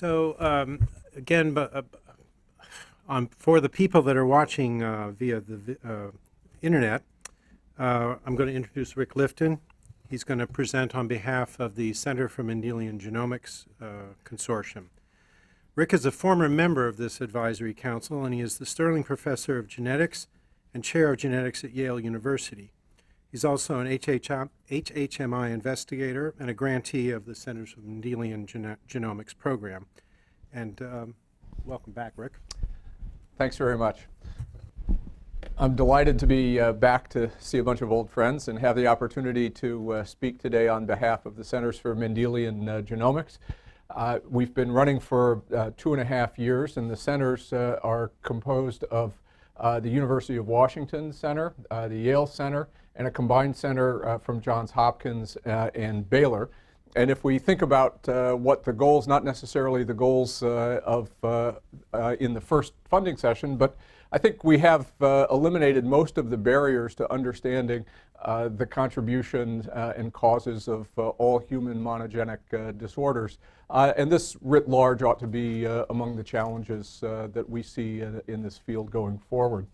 So um, again, but, uh, on, for the people that are watching uh, via the uh, internet, uh, I'm going to introduce Rick Lifton. He's going to present on behalf of the Center for Mendelian Genomics uh, Consortium. Rick is a former member of this advisory council, and he is the Sterling Professor of Genetics and Chair of Genetics at Yale University. He's also an HHMI investigator and a grantee of the Centers for Mendelian Gene- Genomics program. And um, welcome back, Rick. Thanks very much. I'm delighted to be uh, back to see a bunch of old friends and have the opportunity to uh, speak today on behalf of the Centers for Mendelian uh, Genomics. Uh, we've been running for uh, two and a half years, and the centers uh, are composed of the University of Washington Center, the Yale Center, and a combined center uh, from Johns Hopkins uh, and Baylor. And if we think about uh, what the goals, not necessarily the goals uh, of uh, uh in the first funding session, but I think we have eliminated most of the barriers to understanding the contribution and causes of all human monogenic disorders. and this writ large ought to be among the challenges that we see in this field going forward.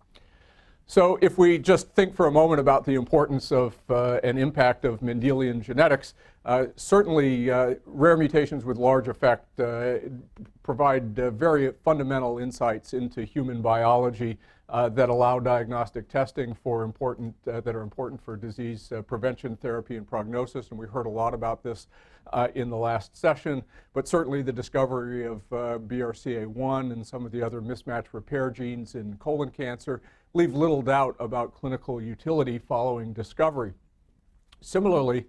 So if we just think for a moment about the importance of uh, and impact of Mendelian genetics, uh, certainly uh, rare mutations with large effect uh, provide uh, very fundamental insights into human biology uh, that allow diagnostic testing for important, that are important for disease prevention, therapy, and prognosis. And we heard a lot about this in the last session. But certainly the discovery of BRCA1 and some of the other mismatch repair genes in colon cancer leave little doubt about clinical utility following discovery. Similarly,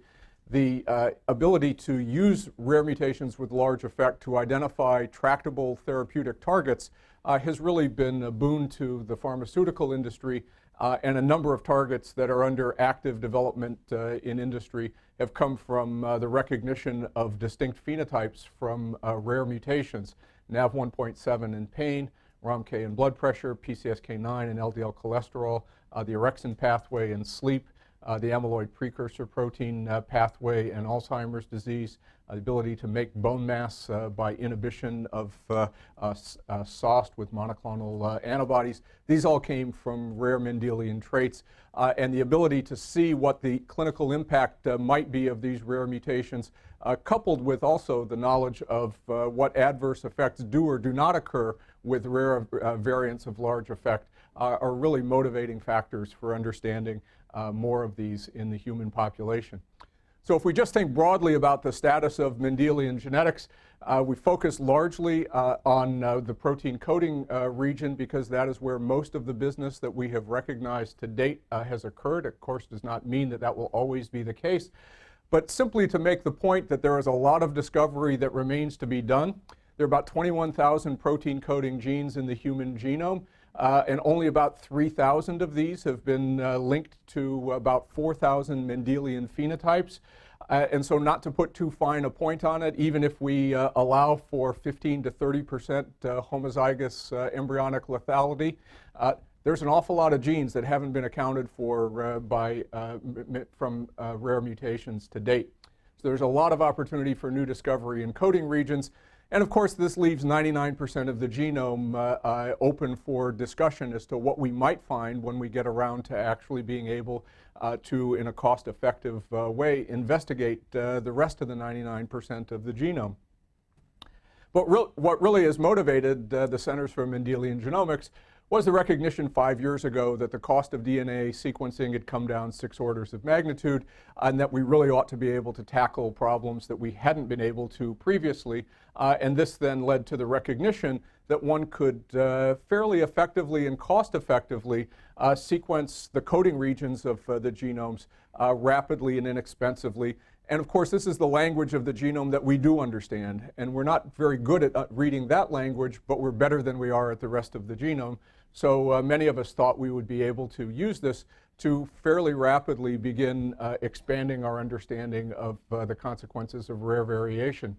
the uh, ability to use rare mutations with large effect to identify tractable therapeutic targets uh, has really been a boon to the pharmaceutical industry uh, and a number of targets that are under active development uh, in industry have come from uh, the recognition of distinct phenotypes from uh, rare mutations. NaV1.7 in pain, ROMK in blood pressure, PCSK9 and LDL cholesterol, uh, the orexin pathway in sleep, uh, the amyloid precursor protein uh, pathway and Alzheimer's disease, uh, the ability to make bone mass uh, by inhibition of uh, SOST with monoclonal antibodies. These all came from rare Mendelian traits. and the ability to see what the clinical impact might be of these rare mutations, coupled with also the knowledge of what adverse effects do or do not occur with rare variants of large effect, are really motivating factors for understanding uh, more of these in the human population. So if we just think broadly about the status of Mendelian genetics, uh, we focus largely uh, on uh, the protein coding uh, region because that is where most of the business that we have recognized to date uh, has occurred. Of course, does not mean that that will always be the case, but simply to make the point that there is a lot of discovery that remains to be done. There are about 21,000 protein coding genes in the human genome. Uh, and only about 3,000 of these have been uh, linked to about 4,000 Mendelian phenotypes. Uh, and so not to put too fine a point on it, even if we uh, allow for 15 to 30 percent uh, homozygous uh, embryonic lethality, there's an awful lot of genes that haven't been accounted for by, from rare mutations to date. So there's a lot of opportunity for new discovery in coding regions. And of course, this leaves 99% of the genome uh, uh, open for discussion as to what we might find when we get around to actually being able uh, to, in a cost-effective uh, way, investigate uh, the rest of the 99% of the genome. But re what really has motivated uh, the Centers for Mendelian Genomics was the recognition five years ago that the cost of DNA sequencing had come down six orders of magnitude and that we really ought to be able to tackle problems that we hadn't been able to previously. Uh, and this then led to the recognition that one could uh, fairly effectively and cost effectively uh, sequence the coding regions of uh, the genomes uh, rapidly and inexpensively and of course, this is the language of the genome that we do understand. And we're not very good at uh, reading that language, but we're better than we are at the rest of the genome. So uh, many of us thought we would be able to use this to fairly rapidly begin uh, expanding our understanding of uh, the consequences of rare variation.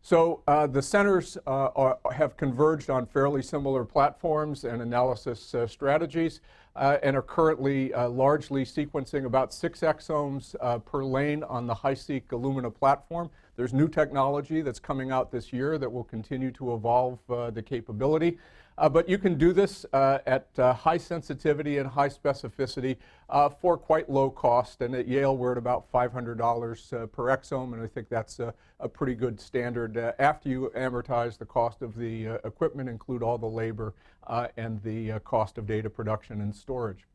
So uh, the centers uh, are, have converged on fairly similar platforms and analysis uh, strategies and are currently largely sequencing about six exomes per lane on the HiSeq Illumina platform. There's new technology that's coming out this year that will continue to evolve the capability. Uh, but you can do this uh, at uh, high sensitivity and high specificity for quite low cost. And at Yale, we're at about $500 per exome, and I think that's a, a pretty good standard after you amortize the cost of the equipment, include all the labor and the cost of data production and storage.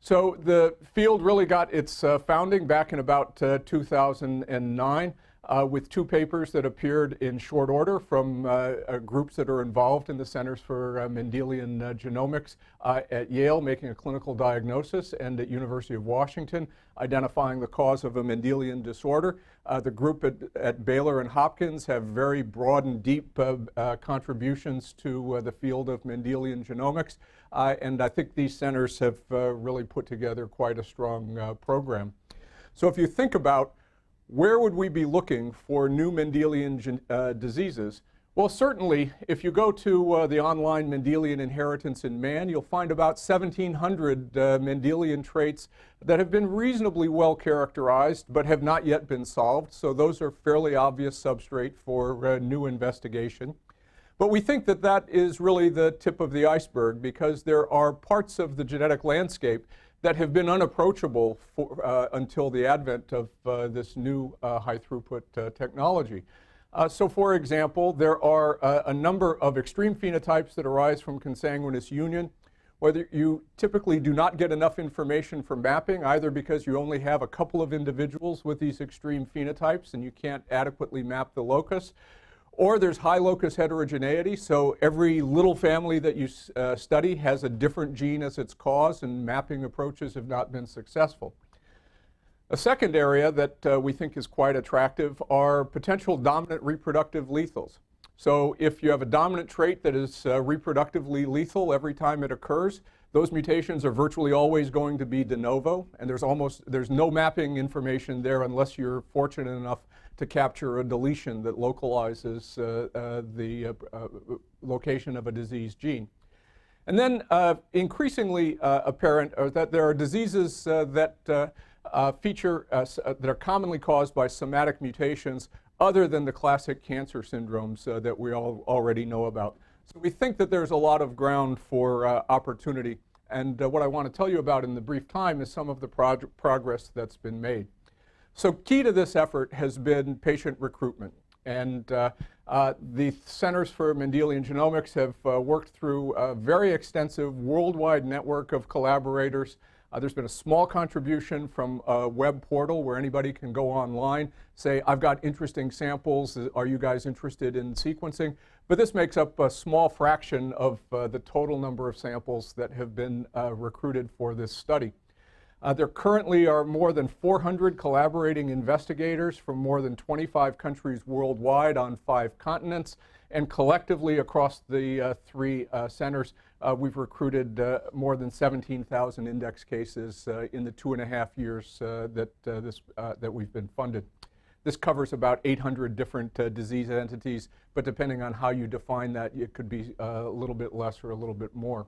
So the field really got its uh, founding back in about uh, 2009 uh, with two papers that appeared in short order from uh, uh, groups that are involved in the Centers for uh, Mendelian uh, Genomics at Yale, making a clinical diagnosis, and at University of Washington, identifying the cause of a Mendelian disorder. the group at, at, Baylor and Hopkins have very broad and deep contributions to the field of Mendelian genomics, and I think these centers have really put together quite a strong program. So if you think about where would we be looking for new Mendelian uh, diseases? Well, certainly, if you go to uh, the online Mendelian Inheritance in Man, you'll find about 1,700 uh, Mendelian traits that have been reasonably well characterized but have not yet been solved. So those are fairly obvious substrate for uh, new investigation. But we think that that is really the tip of the iceberg because there are parts of the genetic landscape that have been unapproachable for, uh, until the advent of uh, this new uh, high throughput uh, technology. Uh, so for example, there are uh, a number of extreme phenotypes that arise from consanguineous union, whether you typically do not get enough information for mapping, either because you only have a couple of individuals with these extreme phenotypes and you can't adequately map the locus, or there's high locus heterogeneity, so every little family that you uh, study has a different gene as its cause, and mapping approaches have not been successful. A second area that uh, we think is quite attractive are potential dominant reproductive lethals. So if you have a dominant trait that is uh, reproductively lethal every time it occurs, those mutations are virtually always going to be de novo, and there's almost there's no mapping information there unless you're fortunate enough to capture a deletion that localizes uh, uh, the uh, location of a disease gene. And then increasingly apparent are that there are diseases that feature, that are commonly caused by somatic mutations other than the classic cancer syndromes uh, that we all already know about. So we think that there's a lot of ground for uh, opportunity. And uh, what I want to tell you about in the brief time is some of the progress that's been made. So key to this effort has been patient recruitment. And uh, uh, the Centers for Mendelian Genomics have uh, worked through a very extensive worldwide network of collaborators. Uh, there's been a small contribution from a web portal where anybody can go online, say, I've got interesting samples, are you guys interested in sequencing? But this makes up a small fraction of uh, the total number of samples that have been uh, recruited for this study. Uh, there currently are more than 400 collaborating investigators from more than 25 countries worldwide on five continents. And collectively across the uh, three uh, centers, uh, we've recruited uh, more than 17,000 index cases uh, in the two and a half years that, this, that we've been funded. This covers about 800 different disease entities, but depending on how you define that, it could be a little bit less or a little bit more.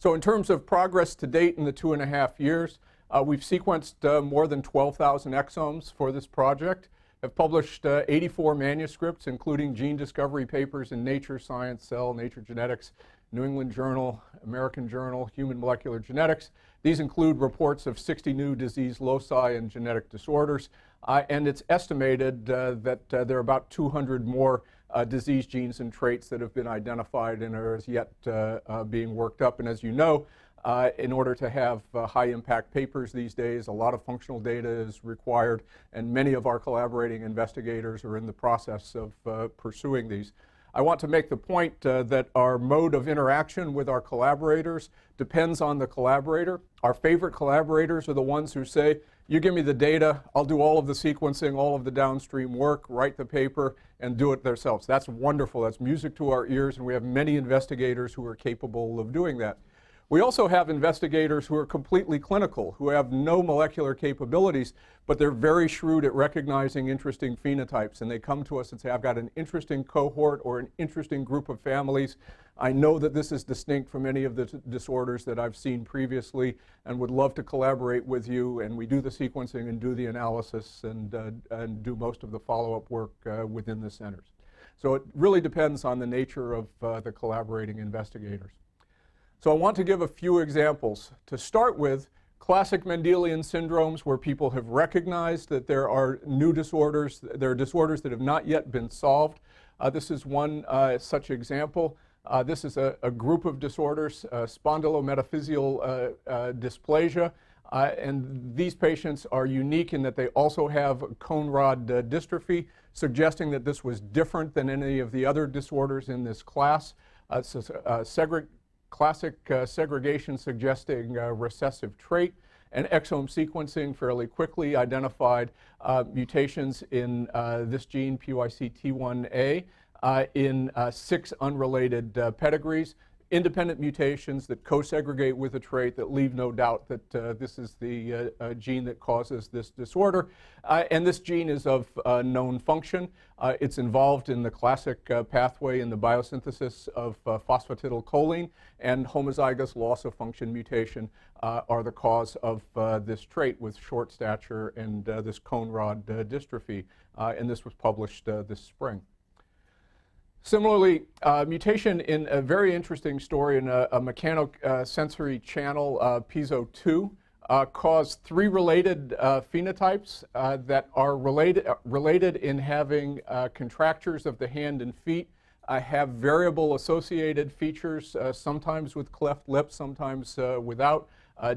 So in terms of progress to date in the two and a half years, uh, we've sequenced uh, more than 12,000 exomes for this project, have published uh, 84 manuscripts, including gene discovery papers in Nature, Science, Cell, Nature Genetics, New England Journal, American Journal, Human Molecular Genetics. These include reports of 60 new disease loci and genetic disorders, uh, and it's estimated uh, that uh, there are about 200 more uh, disease genes and traits that have been identified and are as yet uh, uh, being worked up. And as you know, uh, in order to have uh, high impact papers these days, a lot of functional data is required, and many of our collaborating investigators are in the process of uh, pursuing these. I want to make the point that our mode of interaction with our collaborators depends on the collaborator. Our favorite collaborators are the ones who say, you give me the data, I'll do all of the sequencing, all of the downstream work, write the paper, and do it themselves. That's wonderful. That's music to our ears, and we have many investigators who are capable of doing that. We also have investigators who are completely clinical, who have no molecular capabilities, but they're very shrewd at recognizing interesting phenotypes. And they come to us and say, I've got an interesting cohort or an interesting group of families. I know that this is distinct from any of the disorders that I've seen previously and would love to collaborate with you. And we do the sequencing and do the analysis and, uh, and do most of the follow-up work uh, within the centers. So it really depends on the nature of uh, the collaborating investigators. So I want to give a few examples. To start with, classic Mendelian syndromes where people have recognized that there are new disorders, there are disorders that have not yet been solved. Uh, this is one uh, such example. Uh, this is a, a, group of disorders, uh, spondylometaphyseal uh, uh, dysplasia, and these patients are unique in that they also have cone rod dystrophy, suggesting that this was different than any of the other disorders in this class. it's a, segre classic uh, segregation suggesting uh, recessive trait, and exome sequencing fairly quickly identified uh, mutations in uh, this gene, PCYT1A, uh, in six unrelated pedigrees independent mutations that co-segregate with a trait that leave no doubt that uh, this is the uh, uh, gene that causes this disorder. Uh, and this gene is of uh, known function. It's involved in the classic pathway in the biosynthesis of phosphatidylcholine, and homozygous loss of function mutation are the cause of this trait with short stature and this cone rod dystrophy. and this was published this spring. Similarly, uh, mutation in a very interesting story in a, a mechanosensory uh, channel, uh, PIEZO2, uh, caused three related uh, phenotypes uh, that are related, related in having contractures of the hand and feet, have variable associated features, sometimes with cleft lip, sometimes without,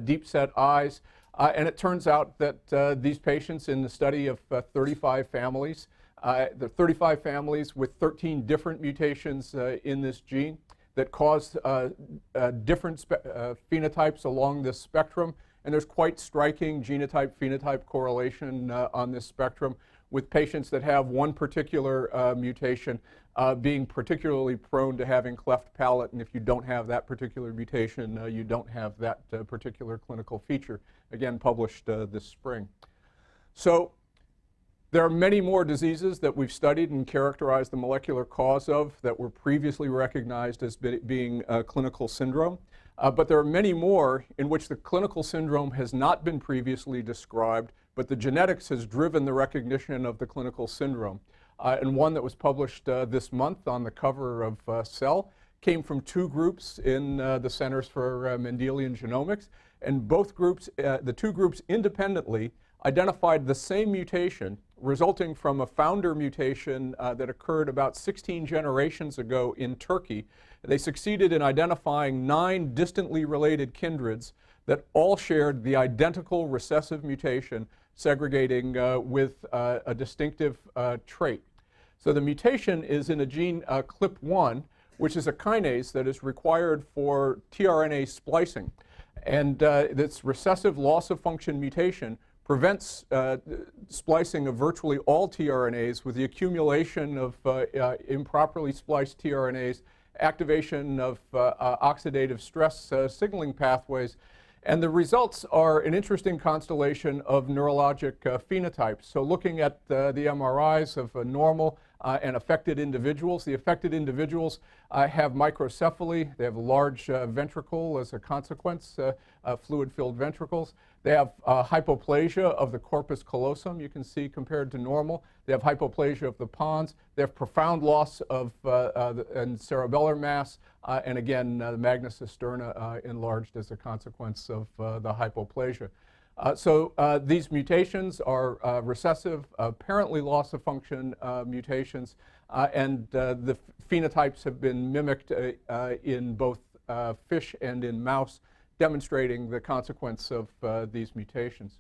deep set eyes. and it turns out that these patients in the study of 35 families uh, there are 35 families with 13 different mutations uh, in this gene that cause uh, uh different uh, phenotypes along this spectrum. And there's quite striking genotype-phenotype correlation uh, on this spectrum with patients that have one particular mutation being particularly prone to having cleft palate. And if you don't have that particular mutation, you don't have that particular clinical feature. Again, published this spring. So there are many more diseases that we've studied and characterized the molecular cause of that were previously recognized as be being a clinical syndrome. Uh, but there are many more in which the clinical syndrome has not been previously described, but the genetics has driven the recognition of the clinical syndrome. Uh, and one that was published uh, this month on the cover of uh, Cell came from two groups in uh, the Centers for uh, Mendelian Genomics. And both groups, the two groups independently, identified the same mutation resulting from a founder mutation uh, that occurred about 16 generations ago in Turkey. They succeeded in identifying nine distantly related kindreds that all shared the identical recessive mutation segregating uh, with uh, a distinctive uh, trait. So the mutation is in a gene uh, CLP1, which is a kinase that is required for tRNA splicing. And uh, this recessive loss of function mutation prevents uh, splicing of virtually all tRNAs with the accumulation of uh, uh, improperly spliced tRNAs, activation of uh, uh, oxidative stress uh, signaling pathways, and the results are an interesting constellation of neurologic phenotypes. So looking at the MRIs of normal and affected individuals. The affected individuals have microcephaly. They have a large ventricle as a consequence, fluid-filled ventricles. They have hypoplasia of the corpus callosum, you can see compared to normal. They have hypoplasia of the pons. They have profound loss of the, and cerebellar mass, and again, the magna cisterna enlarged as a consequence of the hypoplasia. Uh, so uh, these mutations are uh, recessive, apparently loss of function uh, mutations, uh, and uh, the phenotypes have been mimicked in both fish and in mouse, demonstrating the consequence of these mutations.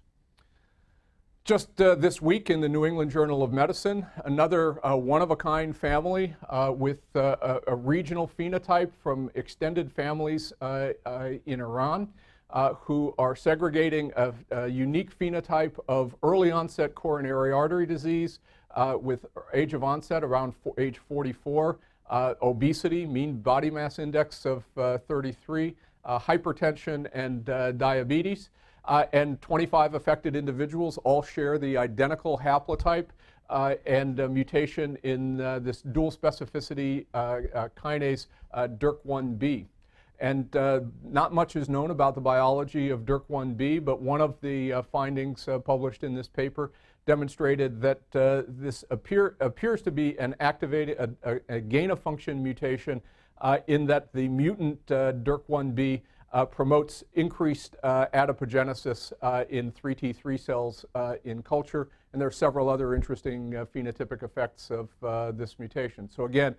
Just this week in the New England Journal of Medicine, another one-of-a-kind family with a, a, regional phenotype from extended families in Iran uh, who are segregating a, a, unique phenotype of early onset coronary artery disease uh, with age of onset around age 44, uh, obesity, mean body mass index of uh, 33, uh, hypertension, and uh, diabetes. Uh, and 25 affected individuals all share the identical haplotype uh, and mutation in uh, this dual specificity uh, kinase DYRK1B. And uh, not much is known about the biology of DYRK1B, but one of the uh, findings uh, published in this paper demonstrated that this appear, appears to be an activated, a, a, a gain of function mutation in that the mutant DYRK1B uh, promotes increased uh, adipogenesis uh, in 3T3 cells uh, in culture, and there are several other interesting uh, phenotypic effects of uh, this mutation. So again,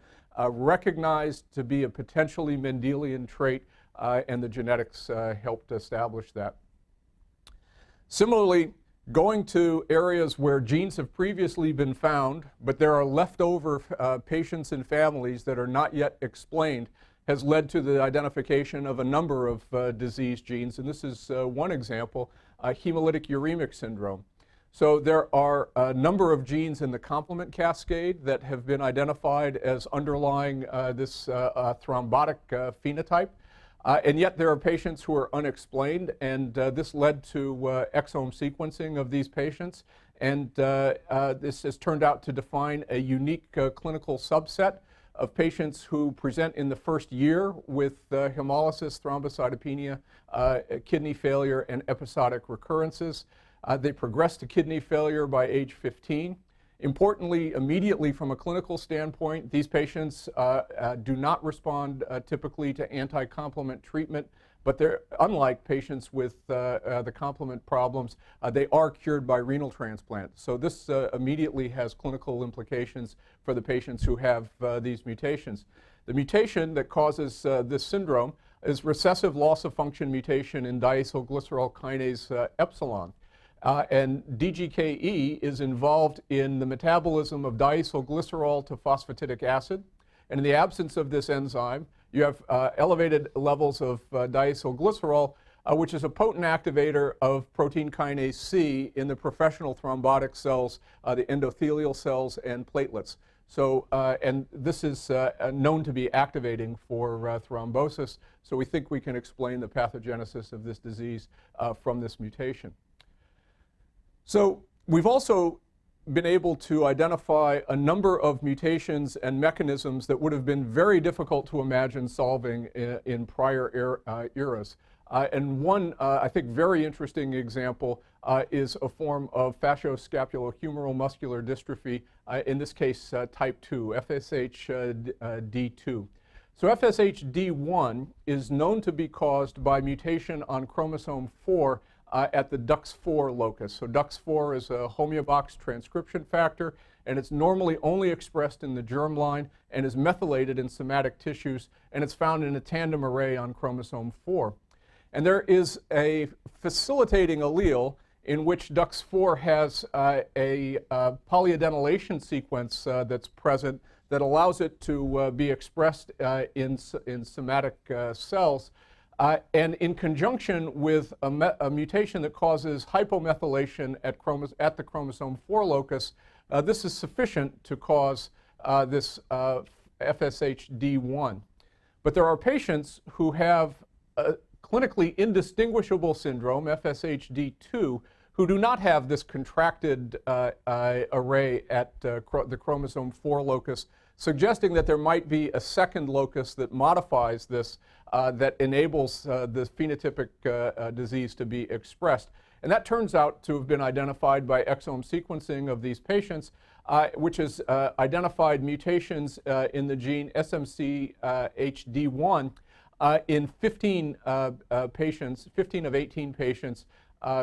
recognized to be a potentially Mendelian trait, and the genetics helped establish that. Similarly, going to areas where genes have previously been found, but there are leftover patients and families that are not yet explained, has led to the identification of a number of uh, disease genes, and this is uh, one example, uh, hemolytic uremic syndrome. So there are a number of genes in the complement cascade that have been identified as underlying uh, this uh, uh, thrombotic phenotype. And yet there are patients who are unexplained, and this led to exome sequencing of these patients. And this has turned out to define a unique clinical subset of patients who present in the first year with uh, hemolysis, thrombocytopenia, uh, kidney failure, and episodic recurrences. Uh, they progress to kidney failure by age 15. Importantly, immediately from a clinical standpoint, these patients uh, uh, do not respond uh, typically to anti-complement treatment but they're unlike patients with uh, uh, the complement problems, uh, they are cured by renal transplant. So this immediately has clinical implications for the patients who have these mutations. The mutation that causes this syndrome is recessive loss of function mutation in diacylglycerol kinase epsilon. And DGKE is involved in the metabolism of diacylglycerol to phosphatidic acid. And in the absence of this enzyme, you have uh, elevated levels of uh, diacylglycerol, uh, which is a potent activator of protein kinase C in the professional thrombotic cells, uh, the endothelial cells and platelets. So, uh, and this is uh, known to be activating for thrombosis, so we think we can explain the pathogenesis of this disease from this mutation. So we've also been able to identify a number of mutations and mechanisms that would have been very difficult to imagine solving in, in prior er, uh, eras. Uh, and one, uh, I think, very interesting example uh, is a form of facioscapulohumeral muscular dystrophy, uh, in this case uh, type 2, FSHD2. So FSHD1 is known to be caused by mutation on chromosome 4 uh, at the DUX4 locus. So DUX4 is a homeobox transcription factor, and it's normally only expressed in the germline and is methylated in somatic tissues, and it's found in a tandem array on chromosome 4. And there is a facilitating allele in which DUX4 has uh, a uh, polyadenylation sequence uh, that's present that allows it to uh, be expressed uh, in, in somatic uh, cells. Uh, and in conjunction with a, a, mutation that causes hypomethylation at, at the chromosome 4 locus, uh, this is sufficient to cause uh, this uh, FSHD1. But there are patients who have a clinically indistinguishable syndrome, FSHD2, who do not have this contracted uh, uh, array at the chromosome 4 locus suggesting that there might be a second locus that modifies this that enables uh, the phenotypic uh, uh, disease to be expressed. And that turns out to have been identified by exome sequencing of these patients, uh, which has uh, identified mutations in the gene SMCHD1 in 15 patients, 15 of 18 patients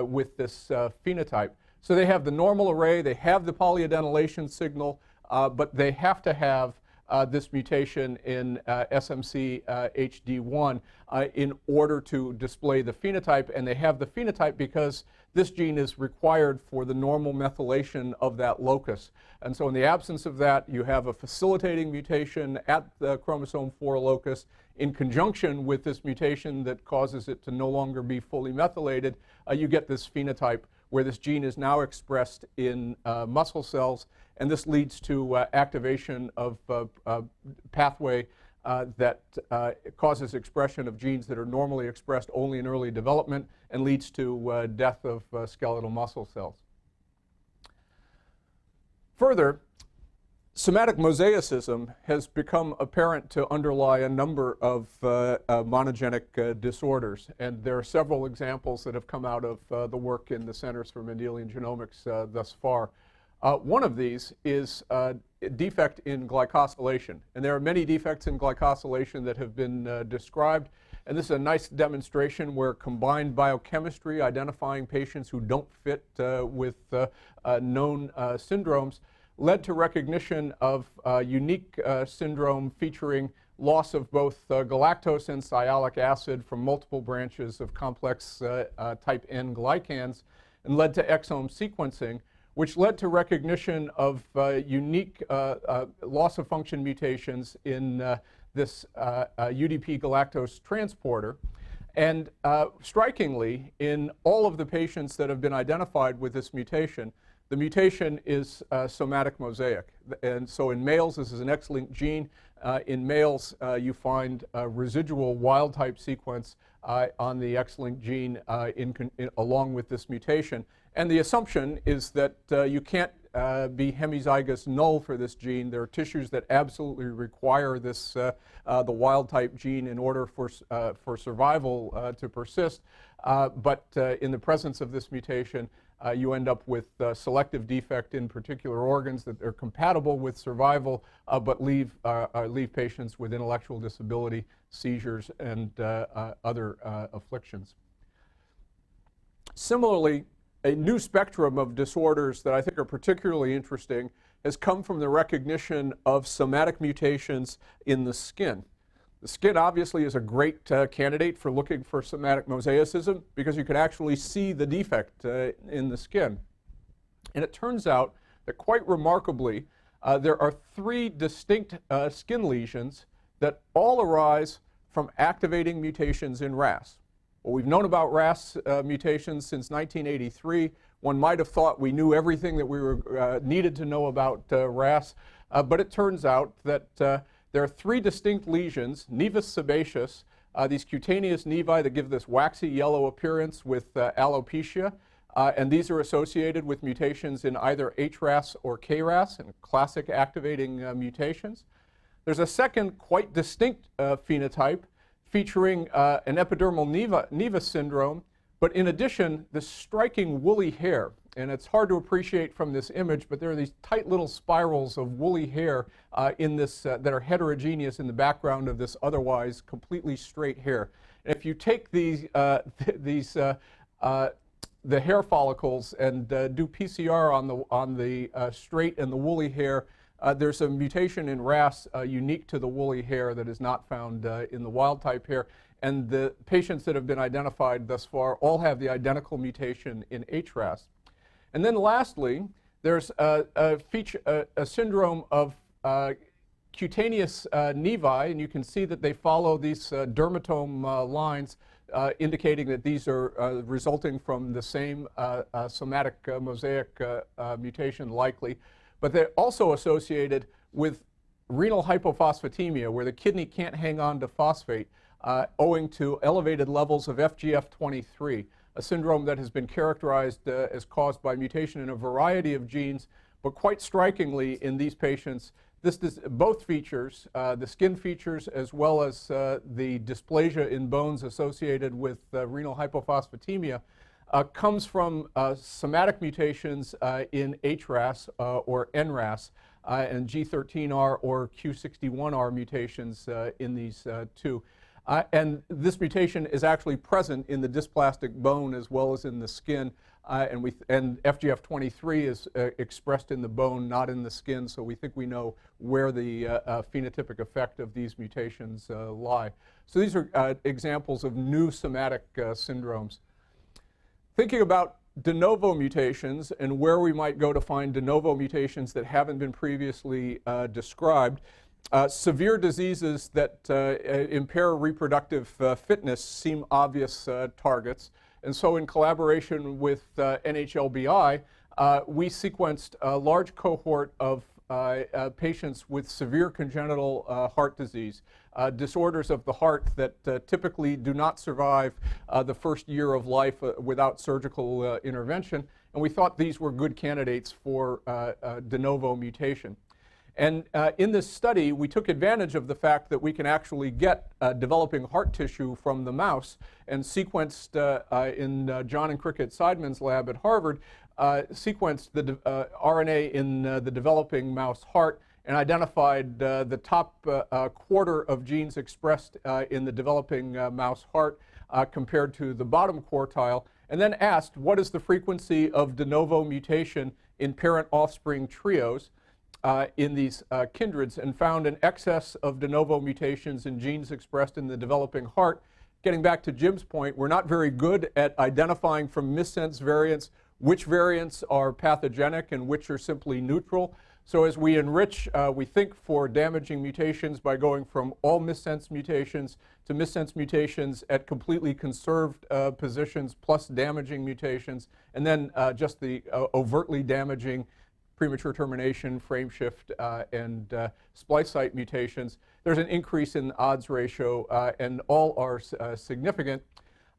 with this phenotype. So they have the normal array, they have the polyadenylation signal, uh, but they have to have uh, this mutation in uh, SMC uh, HD1 uh, in order to display the phenotype. And they have the phenotype because this gene is required for the normal methylation of that locus. And so in the absence of that, you have a facilitating mutation at the chromosome 4 locus in conjunction with this mutation that causes it to no longer be fully methylated. Uh, you get this phenotype where this gene is now expressed in muscle cells and this leads to uh, activation of uh, uh, pathway uh, that uh, causes expression of genes that are normally expressed only in early development and leads to uh, death of uh, skeletal muscle cells. Further, somatic mosaicism has become apparent to underlie a number of uh, uh, monogenic uh, disorders. And there are several examples that have come out of uh, the work in the Centers for Mendelian Genomics uh, thus far. Uh, one of these is a defect in glycosylation. And there are many defects in glycosylation that have been described. And this is a nice demonstration where combined biochemistry identifying patients who don't fit with known syndromes led to recognition of a unique uh, syndrome featuring loss of both uh, galactose and sialic acid from multiple branches of complex uh, uh type N glycans and led to exome sequencing, which led to recognition of uh, unique uh, loss of function mutations in this UDP galactose transporter. And strikingly, in all of the patients that have been identified with this mutation, the mutation is uh, somatic mosaic. And so in males, this is an X-linked gene. Uh, in males, uh, you find a residual wild-type sequence uh, on the X-linked gene uh, in, in, along with this mutation. And the assumption is that uh, you can't be hemizygous null for this gene. There are tissues that absolutely require this, the wild-type gene in order for, for survival to persist. but in the presence of this mutation, uh, you end up with uh, selective defect in particular organs that are compatible with survival, uh, but leave, uh, uh, leave patients with intellectual disability, seizures, and uh, other afflictions. Similarly, a new spectrum of disorders that I think are particularly interesting has come from the recognition of somatic mutations in the skin. The skin obviously is a great uh, candidate for looking for somatic mosaicism because you can actually see the defect uh, in the skin. And it turns out that quite remarkably, uh, there are three distinct uh, skin lesions that all arise from activating mutations in RAS. Well, we've known about RAS uh, mutations since 1983. One might have thought we knew everything that we were, uh, needed to know about RAS, but it turns out that there are three distinct lesions, nevus sebaceous, uh, these cutaneous nevi that give this waxy yellow appearance with uh, alopecia, uh, and these are associated with mutations in either HRAS or KRAS, and classic activating uh, mutations. There's a second quite distinct uh, phenotype featuring uh, an epidermal nevus syndrome, but in addition, this striking woolly hair and it's hard to appreciate from this image, but there are these tight little spirals of woolly hair uh, in this uh, that are heterogeneous in the background of this otherwise completely straight hair. And if you take these uh, th these uh, uh, the hair follicles and uh, do PCR on the on the straight and the woolly hair, there's a mutation in RAS unique to the woolly hair that is not found in the wild type hair. And the patients that have been identified thus far all have the identical mutation in HRAS. And then lastly, there's a, a, feature, a, a syndrome of uh, cutaneous uh, nevi, and you can see that they follow these uh, dermatome uh, lines uh, indicating that these are uh, resulting from the same somatic mosaic mutation likely. But they're also associated with renal hypophosphatemia, where the kidney can't hang on to phosphate owing to elevated levels of FGF23 a syndrome that has been characterized uh, as caused by mutation in a variety of genes, but quite strikingly in these patients, this both features, uh, the skin features as well as uh, the dysplasia in bones associated with uh, renal hypophosphatemia, uh, comes from uh, somatic mutations in HRAS or NRAS and G13R or Q61R mutations in these two. Uh, and this mutation is actually present in the dysplastic bone as well as in the skin. Uh, and, we and FGF23 is uh, expressed in the bone, not in the skin, so we think we know where the uh, uh, phenotypic effect of these mutations uh, lie. So these are examples of new somatic syndromes. Thinking about de novo mutations and where we might go to find de novo mutations that haven't been previously described, uh, severe diseases that uh, impair reproductive uh, fitness seem obvious uh, targets. And so in collaboration with uh, NHLBI, uh, we sequenced a large cohort of patients with severe congenital heart disease, disorders of the heart that typically do not survive the first year of life without surgical intervention. And we thought these were good candidates for de novo mutation. And uh, in this study, we took advantage of the fact that we can actually get uh, developing heart tissue from the mouse and sequenced uh, uh, in uh, John and Cricket Seidman's lab at Harvard, uh, sequenced the RNA in the developing mouse heart and identified the top quarter of genes expressed in the developing mouse heart compared to the bottom quartile, and then asked what is the frequency of de novo mutation in parent offspring trios uh, in these uh, kindreds and found an excess of de novo mutations in genes expressed in the developing heart. Getting back to Jim's point, we're not very good at identifying from missense variants which variants are pathogenic and which are simply neutral. So as we enrich, uh, we think for damaging mutations by going from all missense mutations to missense mutations at completely conserved uh, positions plus damaging mutations, and then uh, just the uh, overtly damaging premature termination, frame shift, uh, and uh, splice site mutations, there's an increase in odds ratio, uh, and all are uh, significant.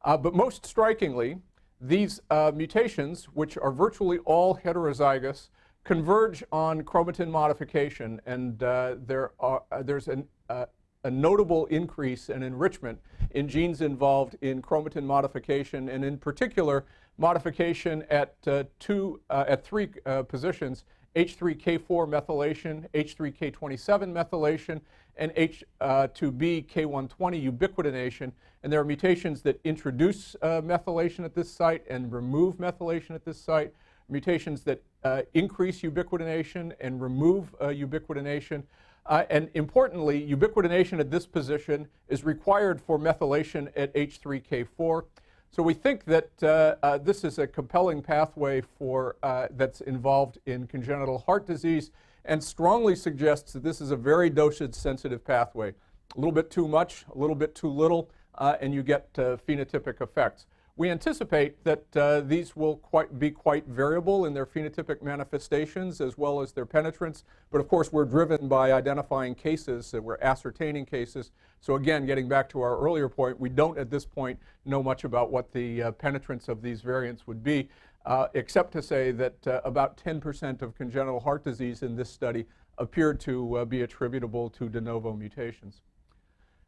Uh, but most strikingly, these uh, mutations, which are virtually all heterozygous, converge on chromatin modification, and there are, there's an, a notable increase and enrichment in genes involved in chromatin modification, and in particular, modification at uh, two, uh, at three uh, positions, H3K4 methylation, H3K27 methylation, and H2B K120 ubiquitination. And there are mutations that introduce uh, methylation at this site and remove methylation at this site, mutations that uh, increase ubiquitination and remove uh, ubiquitination. And importantly, ubiquitination at this position is required for methylation at H3K4. So we think that uh, uh, this is a compelling pathway for, uh, that's involved in congenital heart disease and strongly suggests that this is a very dosage sensitive pathway. A little bit too much, a little bit too little, uh, and you get uh, phenotypic effects. We anticipate that uh, these will quite be quite variable in their phenotypic manifestations as well as their penetrance. But of course, we're driven by identifying cases, we're ascertaining cases. So again, getting back to our earlier point, we don't at this point know much about what the uh, penetrance of these variants would be, uh, except to say that uh, about 10% of congenital heart disease in this study appeared to uh, be attributable to de novo mutations.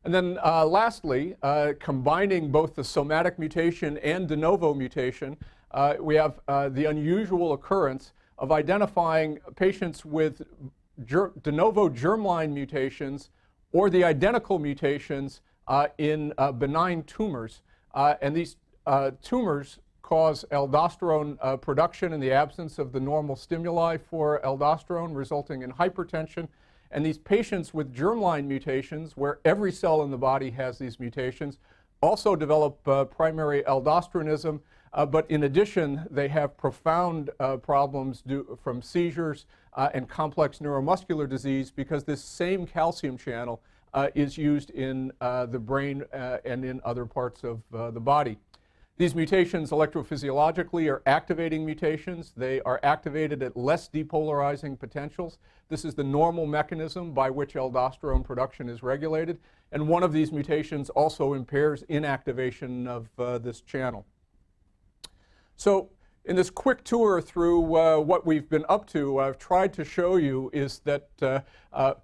And then uh, lastly, uh, combining both the somatic mutation and de novo mutation, uh, we have uh, the unusual occurrence of identifying patients with de novo germline mutations or the identical mutations uh, in uh, benign tumors. and these tumors cause aldosterone production in the absence of the normal stimuli for aldosterone, resulting in hypertension and these patients with germline mutations, where every cell in the body has these mutations, also develop uh, primary aldosteronism, uh, but in addition, they have profound uh, problems due, from seizures uh, and complex neuromuscular disease because this same calcium channel uh, is used in uh, the brain and in other parts of the body. These mutations electrophysiologically are activating mutations. They are activated at less depolarizing potentials. This is the normal mechanism by which aldosterone production is regulated. And one of these mutations also impairs inactivation of uh, this channel. So in this quick tour through uh, what we've been up to, I've tried to show you is that uh, uh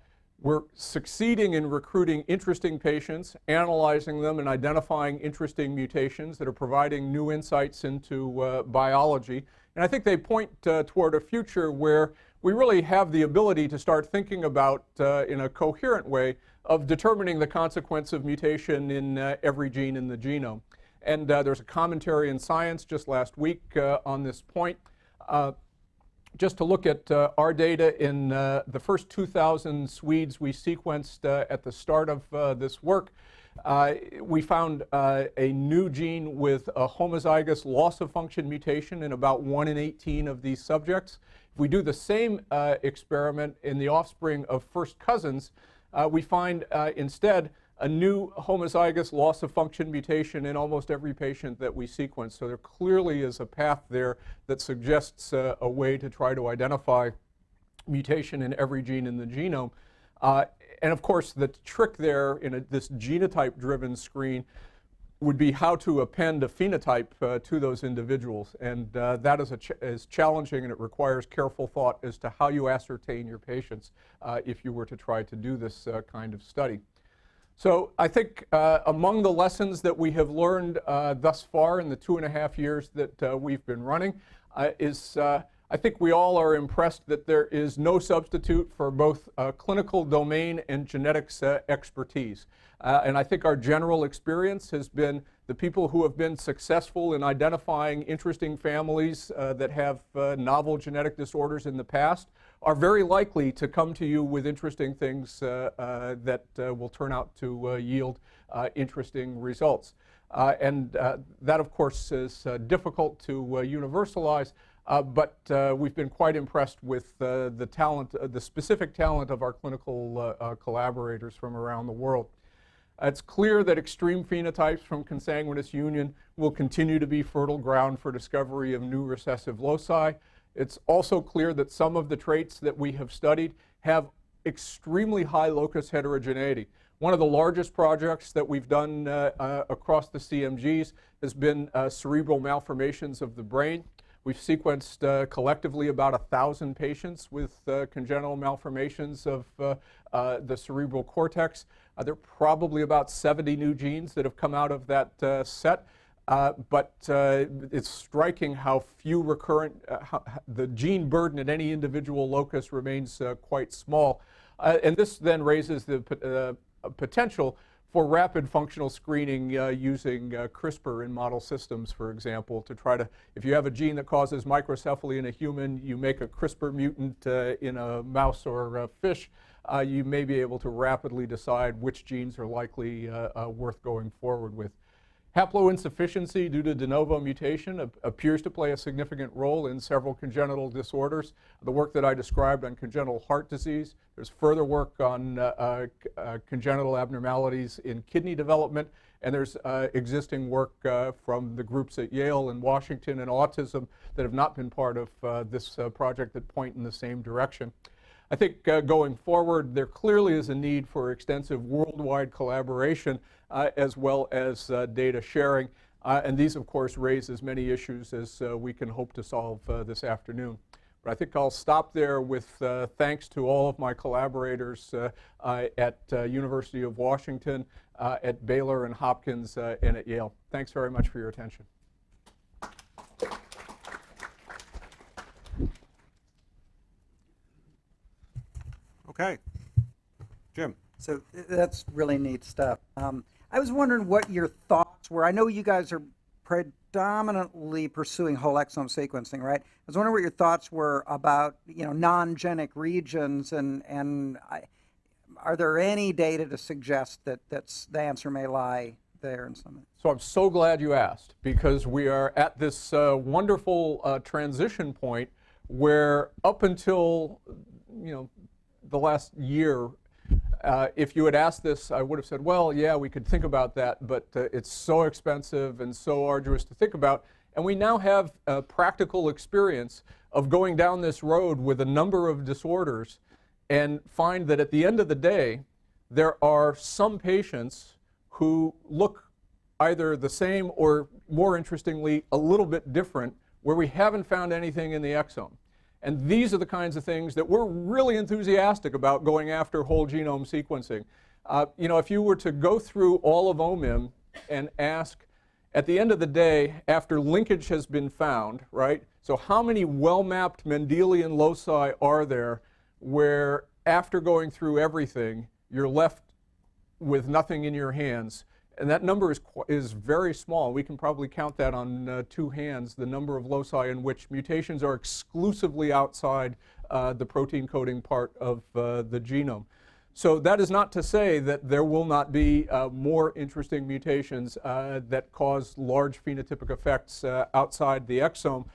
we're succeeding in recruiting interesting patients, analyzing them, and identifying interesting mutations that are providing new insights into uh, biology. And I think they point uh, toward a future where we really have the ability to start thinking about, uh, in a coherent way, of determining the consequence of mutation in uh, every gene in the genome. And uh, there's a commentary in Science just last week uh, on this point just to look at uh, our data in uh, the first 2,000 Swedes we sequenced uh, at the start of uh, this work, uh, we found uh, a new gene with a homozygous loss of function mutation in about 1 in 18 of these subjects. If we do the same experiment in the offspring of first cousins, we find instead a new homozygous loss of function mutation in almost every patient that we sequence. So there clearly is a path there that suggests uh, a way to try to identify mutation in every gene in the genome. Uh, and of course, the trick there in a, this genotype-driven screen would be how to append a phenotype uh, to those individuals. And uh, that is, ch is challenging and it requires careful thought as to how you ascertain your patients uh, if you were to try to do this uh, kind of study. So I think uh, among the lessons that we have learned uh, thus far in the two and a half years that we've been running is I think we all are impressed that there is no substitute for both uh, clinical domain and genetics uh, expertise. Uh, and I think our general experience has been the people who have been successful in identifying interesting families uh, that have uh, novel genetic disorders in the past are very likely to come to you with interesting things uh, that will turn out to yield interesting results. and that, of course, is difficult to universalize, uh, but uh, we've been quite impressed with uh, the talent, uh, the specific talent of our clinical uh, uh, collaborators from around the world. It's clear that extreme phenotypes from consanguineous union will continue to be fertile ground for discovery of new recessive loci. It's also clear that some of the traits that we have studied have extremely high locus heterogeneity. One of the largest projects that we've done across the CMGs has been cerebral malformations of the brain. We've sequenced uh, collectively about 1,000 patients with uh, congenital malformations of uh, uh the cerebral cortex. Uh, there are probably about 70 new genes that have come out of that uh, but it's striking how few recurrent, how, the gene burden at any individual locus remains quite small. and this then raises the potential for rapid functional screening uh, using uh, CRISPR in model systems, for example, to try to, if you have a gene that causes microcephaly in a human, you make a CRISPR mutant uh, in a mouse or a fish, uh, you may be able to rapidly decide which genes are likely uh, uh, worth going forward with. Haploinsufficiency due to de novo mutation appears to play a significant role in several congenital disorders. The work that I described on congenital heart disease, there's further work on uh, uh, uh congenital abnormalities in kidney development, and there's uh, existing work uh, from the groups at Yale and Washington and autism that have not been part of uh, this project that point in the same direction. I think uh, going forward, there clearly is a need for extensive worldwide collaboration uh, as well as uh, data sharing. Uh, and these, of course, raise as many issues as uh, we can hope to solve uh, this afternoon. But I think I'll stop there with thanks to all of my collaborators at University of Washington, at Baylor and Hopkins, and at Yale. Thanks very much for your attention. Okay. Jim. So that's really neat stuff. Um, I was wondering what your thoughts were. I know you guys are predominantly pursuing whole exome sequencing, right? I was wondering what your thoughts were about, you know, non-genic regions, and and I, are there any data to suggest that that's the answer may lie there in some? So I'm so glad you asked because we are at this uh, wonderful uh, transition point where up until you know the last year, uh, if you had asked this, I would have said, well, yeah, we could think about that, but uh, it's so expensive and so arduous to think about. And we now have a practical experience of going down this road with a number of disorders and find that at the end of the day, there are some patients who look either the same or, more interestingly, a little bit different where we haven't found anything in the exome. And these are the kinds of things that we're really enthusiastic about going after whole genome sequencing. Uh, you know, if you were to go through all of OMIM and ask, at the end of the day, after linkage has been found, right? So how many well-mapped Mendelian loci are there where after going through everything, you're left with nothing in your hands? And that number is, is very small. We can probably count that on uh, two hands, the number of loci in which mutations are exclusively outside uh, the protein coding part of uh, the genome. So that is not to say that there will not be uh, more interesting mutations uh, that cause large phenotypic effects uh, outside the exome.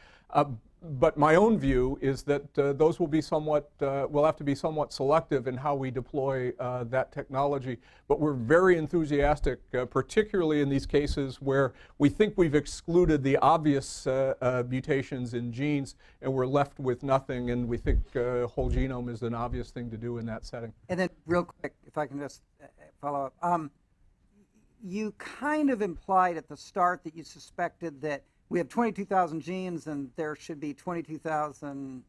But my own view is that uh, those will be somewhat, uh, will have to be somewhat selective in how we deploy uh, that technology. But we're very enthusiastic, uh, particularly in these cases where we think we've excluded the obvious uh, uh, mutations in genes and we're left with nothing, and we think whole genome is an obvious thing to do in that setting. And then, real quick, if I can just follow up, um, you kind of implied at the start that you suspected that we have 22,000 genes and there should be 22,000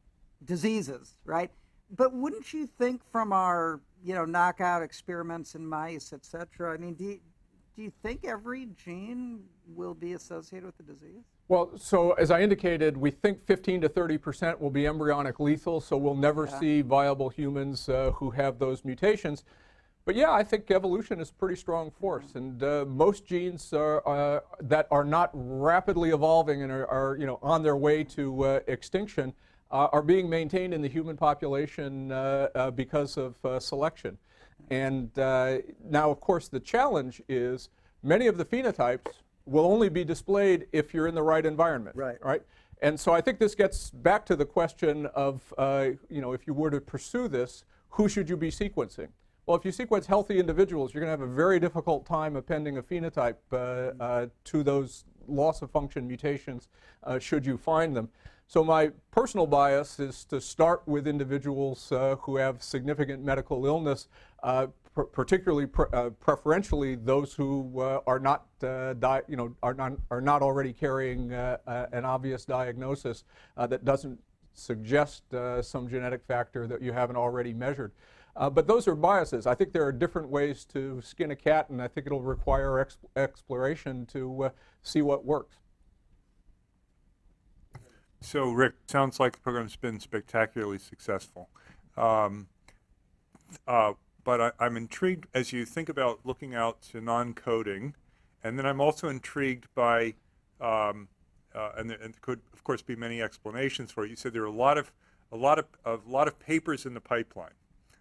diseases, right? But wouldn't you think from our, you know, knockout experiments in mice, et cetera, I mean, do you, do you think every gene will be associated with the disease? Well, so as I indicated, we think 15 to 30 percent will be embryonic lethal, so we'll never Yeah. see viable humans uh, who have those mutations. But yeah, I think evolution is a pretty strong force, and uh, most genes are, uh, that are not rapidly evolving and are, are you know on their way to uh, extinction uh, are being maintained in the human population uh, uh, because of uh, selection. And uh, now, of course, the challenge is many of the phenotypes will only be displayed if you're in the right environment. Right. Right. And so I think this gets back to the question of, uh, you know, if you were to pursue this, who should you be sequencing? Well, if you sequence healthy individuals, you're going to have a very difficult time appending a phenotype uh, uh, to those loss of function mutations uh, should you find them. So my personal bias is to start with individuals uh, who have significant medical illness, uh, particularly uh, preferentially those who are not, you know, are not are not already carrying an obvious diagnosis that doesn't suggest some genetic factor that you haven't already measured. Uh, but those are biases. I think there are different ways to skin a cat, and I think it'll require ex- exploration to uh, see what works. So, Rick, sounds like the program's been spectacularly successful. Um, uh, but I, I'm intrigued as you think about looking out to non-coding, and then I'm also intrigued by, um, uh, and, there, and could of course be many explanations for it. You said there are a lot of, a lot of, a lot of papers in the pipeline,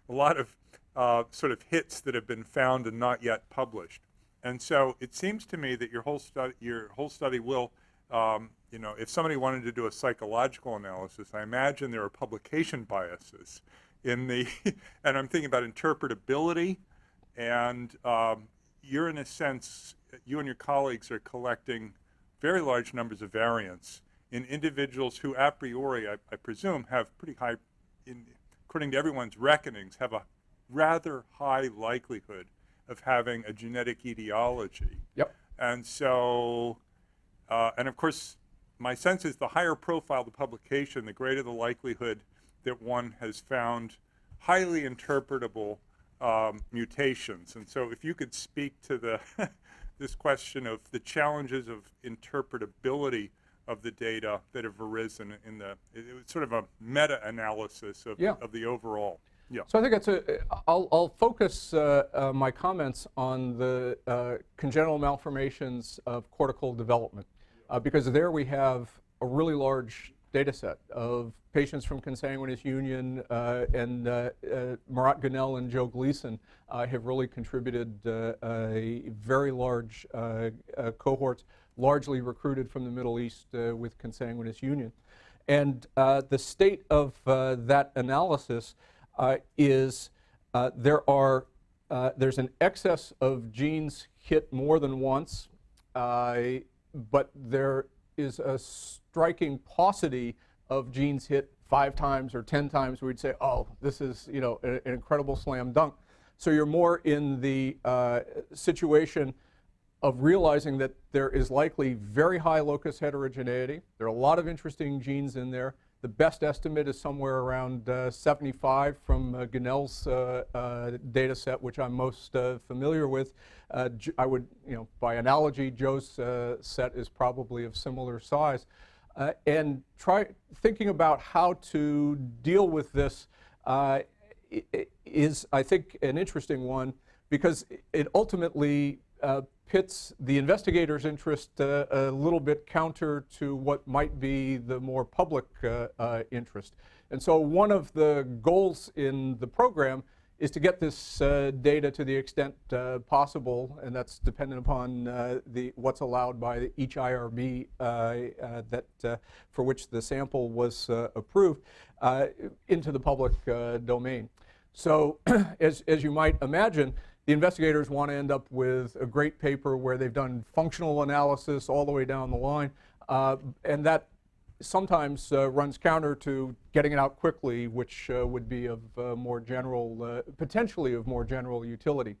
a lot of uh, sort of hits that have been found and not yet published. And so it seems to me that your whole study, your whole study will, um, you know, if somebody wanted to do a psychological analysis, I imagine there are publication biases in the, and I'm thinking about interpretability, and um, you're in a sense, you and your colleagues are collecting very large numbers of variants in individuals who, a priori, I, I presume, have pretty high, in, according to everyone's reckonings, have a rather high likelihood of having a genetic etiology. Yep. And so, uh, and of course, my sense is the higher profile the publication, the greater the likelihood that one has found highly interpretable um, mutations. And so, if you could speak to the this question of the challenges of interpretability of the data that have arisen in the it, was sort of a meta-analysis of, Yeah. of the overall. Yeah. So I think it's a, I'll, I'll focus uh, uh, my comments on the uh, congenital malformations of cortical development, uh, because there we have a really large data set of patients from consanguineous union, uh, and uh, uh, Murat Günel and Joe Gleeson uh, have really contributed uh, a very large uh, uh, cohorts, largely recruited from the Middle East uh, with consanguineous union. And uh, the state of uh, that analysis uh, is uh, there are uh, there's an excess of genes hit more than once, but there is a striking paucity of genes hit five times or ten times. We'd say, oh, this is you know an incredible slam dunk. So you're more in the situation of realizing that there is likely very high locus heterogeneity. There are a lot of interesting genes in there. The best estimate is somewhere around uh, 75 from uh, Günel's uh, uh, data set, which I'm most uh, familiar with. Uh, I would, you know, by analogy, Joe's set is probably of similar size. And try thinking about how to deal with this is, I think, an interesting one because it ultimately uh, pits the investigator's interest uh, a little bit counter to what might be the more public uh, uh, interest. And so one of the goals in the program is to get this uh, data to the extent uh, possible, and that's dependent upon uh, the what's allowed by each IRB that for which the sample was approved into the public domain. So, as as you might imagine, the investigators want to end up with a great paper where they've done functional analysis all the way down the line, uh, and that sometimes uh, runs counter to getting it out quickly, which uh, would be of uh, more general, uh, potentially of more general utility.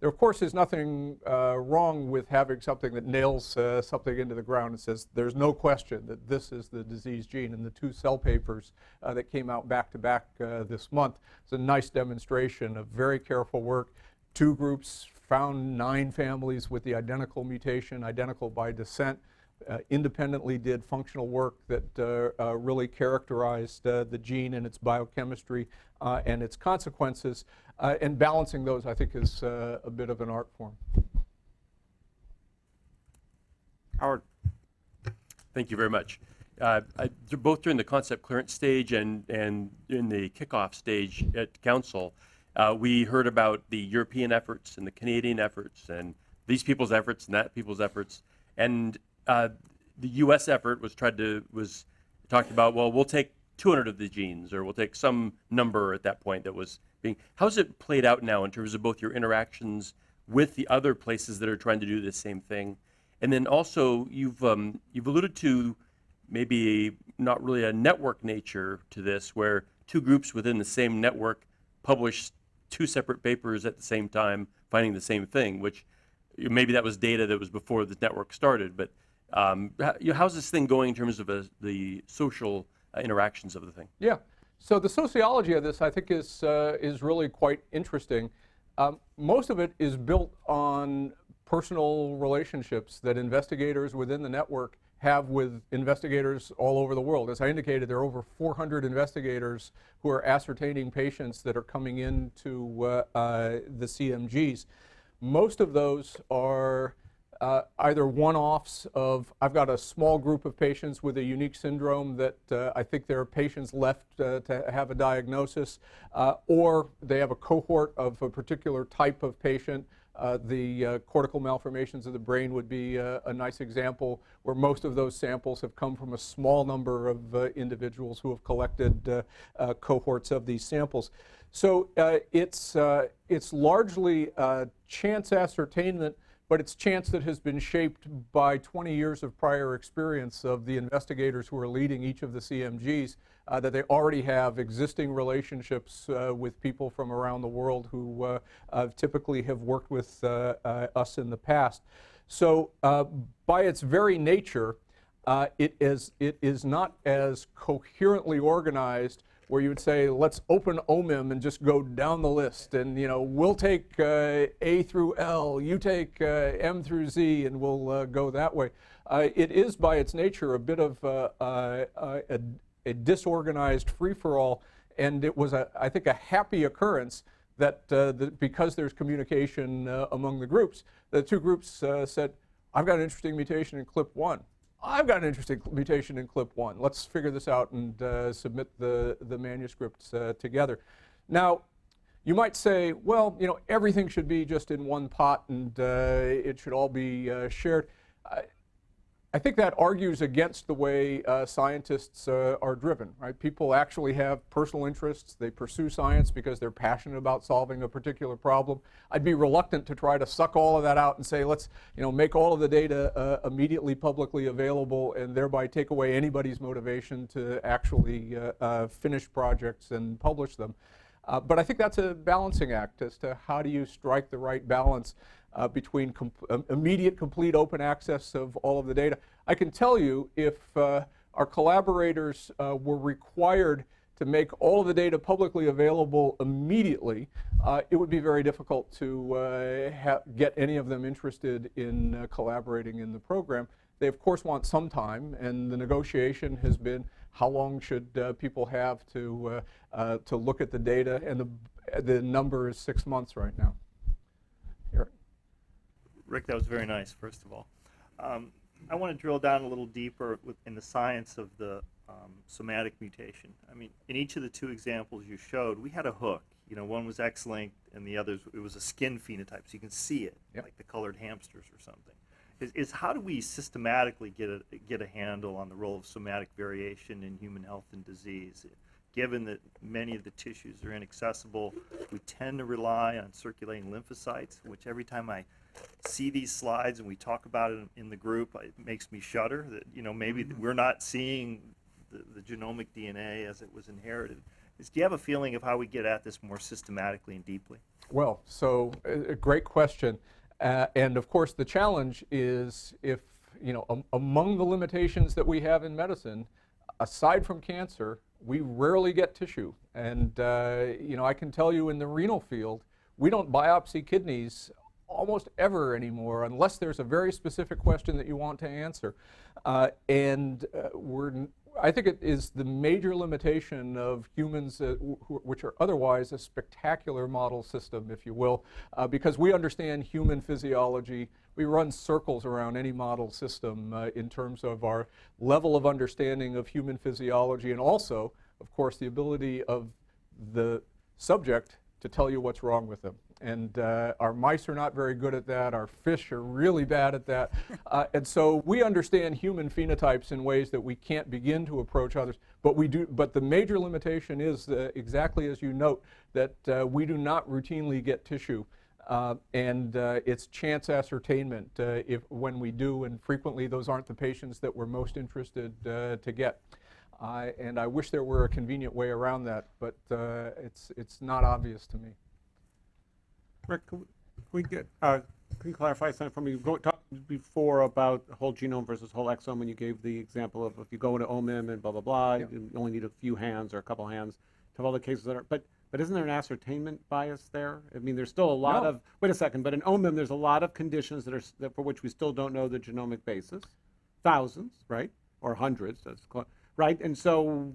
There, of course, is nothing uh, wrong with having something that nails something into the ground and says there's no question that this is the disease gene. And the two cell papers that came out back to back this month is a nice demonstration of very careful work. Two groups found nine families with the identical mutation, identical by descent uh, independently did functional work that uh, uh, really characterized uh, the gene and its biochemistry uh, and its consequences. Uh, and balancing those, I think, is uh, a bit of an art form. Howard. Thank you very much. Uh, I- Both during the concept clearance stage and, and in the kickoff stage at council, uh, we heard about the European efforts and the Canadian efforts and these people's efforts and that people's efforts. And uh, the U.S. effort was tried to, was talked about, well, we'll take 200 of the genes or we'll take some number at that point that was being, how's it played out now in terms of both your interactions with the other places that are trying to do the same thing? And then also, you've um, you've alluded to maybe not really a network nature to this, where two groups within the same network publish two separate papers at the same time, finding the same thing. Which maybe that was data that was before the network started. But um, how's this thing going in terms of uh, the social uh, interactions of the thing? Yeah. So the sociology of this, I think, is uh, is really quite interesting. Um, most of it is built on personal relationships that investigators within the network have with investigators all over the world. As I indicated, there are over 400 investigators who are ascertaining patients that are coming into uh, uh, the CMGs. Most of those are uh, either one-offs of I've got a small group of patients with a unique syndrome that uh, I think there are patients left uh, to have a diagnosis, uh, or they have a cohort of a particular type of patient. Uh, the uh, cortical malformations of the brain would be uh, a nice example where most of those samples have come from a small number of uh, individuals who have collected uh, uh, cohorts of these samples. So it's, it's largely chance ascertainment but it's chance that has been shaped by 20 years of prior experience of the investigators who are leading each of the CMGs, uh, that they already have existing relationships uh, with people from around the world who uh, uh, typically have worked with uh, us in the past. So by its very nature, it, is, it is not as coherently organized where you would say, let's open OMIM and just go down the list. And, you know, we'll take uh, A through L, you take uh, M through Z, and we'll uh, go that way. It is, by its nature, a bit of a, a disorganized free-for-all, and it was, a, I think, a happy occurrence that, uh, because there's communication uh, among the groups, the two groups uh, said, I've got an interesting mutation in CLP1. I've got an interesting mutation in CLP1. Let's figure this out and uh, submit the, the manuscripts uh, together. Now, you might say, well, you know, everything should be just in one pot and uh, it should all be shared. I, think that argues against the way uh, scientists uh, are driven, right? People actually have personal interests. They pursue science because they're passionate about solving a particular problem. I'd be reluctant to try to suck all of that out and say, let's, you know, make all of the data uh, immediately publicly available and thereby take away anybody's motivation to actually uh, uh, finish projects and publish them. Uh, but I think that's a balancing act as to how do you strike the right balance uh, between com um, immediate, complete open access of all of the data. I can tell you if uh, our collaborators uh, were required to make all of the data publicly available immediately, uh, it would be very difficult to uh, get any of them interested in uh, collaborating in the program. They, of course, want some time, and the negotiation has been how long should people have to, to look at the data, and the, the number is six months right now. Rick, that was very nice, first of all. Um, I want to drill down a little deeper with, in the science of the um, somatic mutation. I mean, in each of the two examples you showed, we had a hook. You know, one was X-linked, and the others it was a skin phenotype, so you can see it, Yep. like the colored hamsters or something. Is, is how do we systematically get a get a handle on the role of somatic variation in human health and disease? Given that many of the tissues are inaccessible, we tend to rely on circulating lymphocytes, which every time I see these slides and we talk about it in the group, it makes me shudder that, you know, maybe we're not seeing the, the genomic DNA as it was inherited. Is, do you have a feeling of how we get at this more systematically and deeply? Well, so a great question. Uh, and of course, the challenge is if, you know, am- among the limitations that we have in medicine, aside from cancer, we rarely get tissue. And, uh, you know, I can tell you in the renal field, we don't biopsy kidneys almost ever anymore unless there's a very specific question that you want to answer. Uh, and uh, we're, I think it is the major limitation of humans, uh, wh- which are otherwise a spectacular model system, if you will, uh, because we understand human physiology. We run circles around any model system uh, in terms of our level of understanding of human physiology and also, of course, the ability of the subject to tell you what's wrong with them. And uh, our mice are not very good at that. Our fish are really bad at that. Uh, and so we understand human phenotypes in ways that we can't begin to approach others. But we do. But the major limitation is uh, exactly as you note that uh, we do not routinely get tissue. Uh, and uh, it's chance ascertainment uh, if when we do, and frequently those aren't the patients that we're most interested uh, to get. I and I wish there were a convenient way around that, but uh, it's it's not obvious to me. Rick, can we- get, uh, can you clarify something for me? You go- talked before about whole genome versus whole exome, and you gave the example of if you go into OMIM and blah, blah, blah, you only need a few hands or a couple hands to have all the cases that are, but, but isn't there an ascertainment bias there? I mean, there's still a lot No. of, wait a second, but in OMIM, there's a lot of conditions that are, s- that for which we still don't know the genomic basis. Thousands, right? Or hundreds, that's, cla- right? And so